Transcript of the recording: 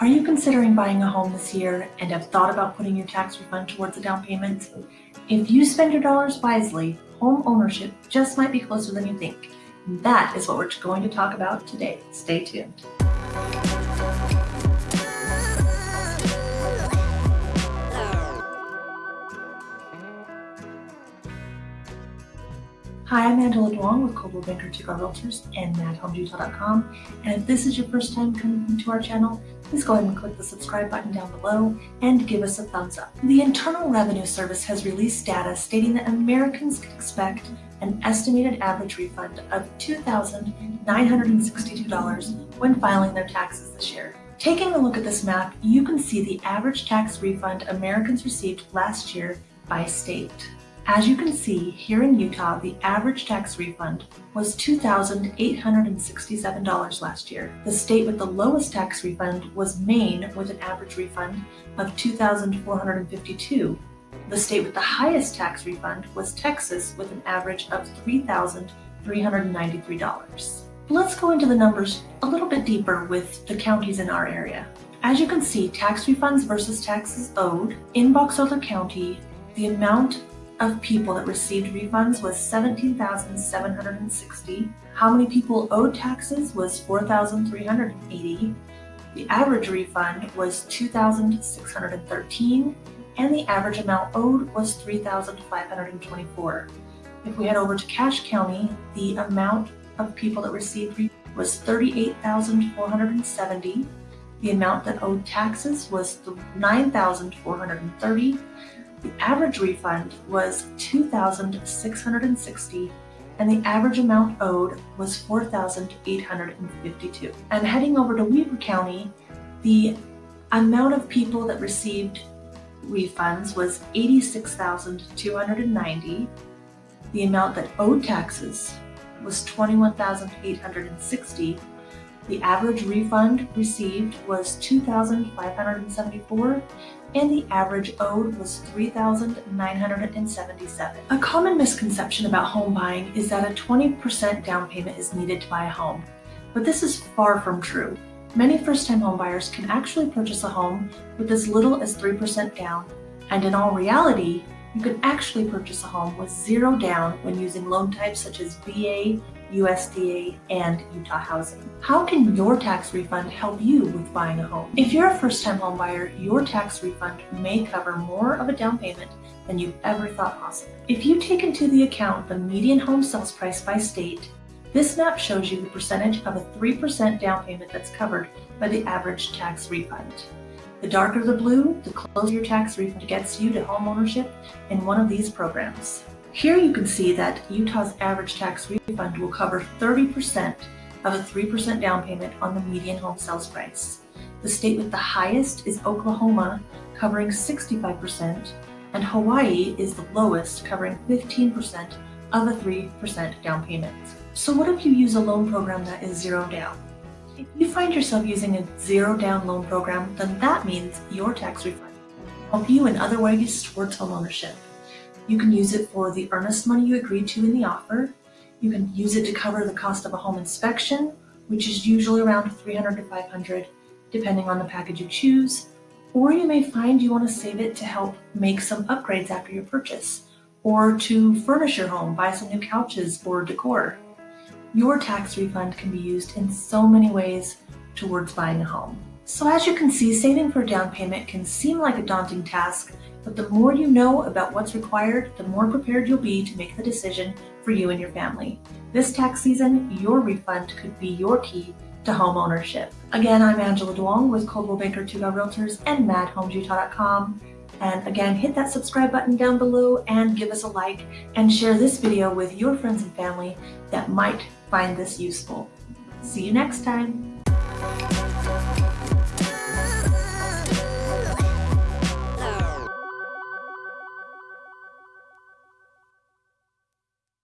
Are you considering buying a home this year and have thought about putting your tax refund towards a down payment? If you spend your dollars wisely, home ownership just might be closer than you think. That is what we're going to talk about today. Stay tuned. Hi, I'm Angela Duong with Coldwell Banker Two Realtors and MadHomesUtah.com. And if this is your first time coming to our channel, please go ahead and click the subscribe button down below and give us a thumbs up. The Internal Revenue Service has released data stating that Americans can expect an estimated average refund of $2,962 when filing their taxes this year. Taking a look at this map, you can see the average tax refund Americans received last year by state. As you can see, here in Utah, the average tax refund was $2,867 last year. The state with the lowest tax refund was Maine with an average refund of 2,452. The state with the highest tax refund was Texas with an average of $3,393. Let's go into the numbers a little bit deeper with the counties in our area. As you can see, tax refunds versus taxes owed. In Box Elder County, the amount of people that received refunds was 17,760. How many people owed taxes was 4,380. The average refund was 2,613 and the average amount owed was 3,524. If we head over to Cache County, the amount of people that received was 38,470. The amount that owed taxes was 9,430 the average refund was 2,660 and the average amount owed was 4,852. And heading over to Weber County, the amount of people that received refunds was 86,290. The amount that owed taxes was 21,860 the average refund received was 2,574 and the average owed was 3,977. A common misconception about home buying is that a 20% down payment is needed to buy a home, but this is far from true. Many first-time homebuyers can actually purchase a home with as little as 3% down, and in all reality, you can actually purchase a home with zero down when using loan types such as VA, USDA, and Utah Housing. How can your tax refund help you with buying a home? If you're a first-time homebuyer, your tax refund may cover more of a down payment than you've ever thought possible. If you take into the account the median home sales price by state, this map shows you the percentage of a 3% down payment that's covered by the average tax refund. The darker the blue, the closer your tax refund gets you to home ownership in one of these programs. Here you can see that Utah's average tax refund will cover 30% of a 3% down payment on the median home sales price. The state with the highest is Oklahoma, covering 65%, and Hawaii is the lowest, covering 15% of a 3% down payment. So what if you use a loan program that is zero down? If you find yourself using a zero down loan program, then that means your tax refund will help you in other ways towards homeownership. You can use it for the earnest money you agreed to in the offer. You can use it to cover the cost of a home inspection, which is usually around 300 to 500, depending on the package you choose. Or you may find you want to save it to help make some upgrades after your purchase, or to furnish your home, buy some new couches or decor. Your tax refund can be used in so many ways towards buying a home. So as you can see, saving for a down payment can seem like a daunting task, but the more you know about what's required, the more prepared you'll be to make the decision for you and your family. This tax season, your refund could be your key to home ownership. Again, I'm Angela Duong with Coldwell Banker Tuga Realtors and MadHomesUtah.com. And again, hit that subscribe button down below and give us a like and share this video with your friends and family that might find this useful. See you next time.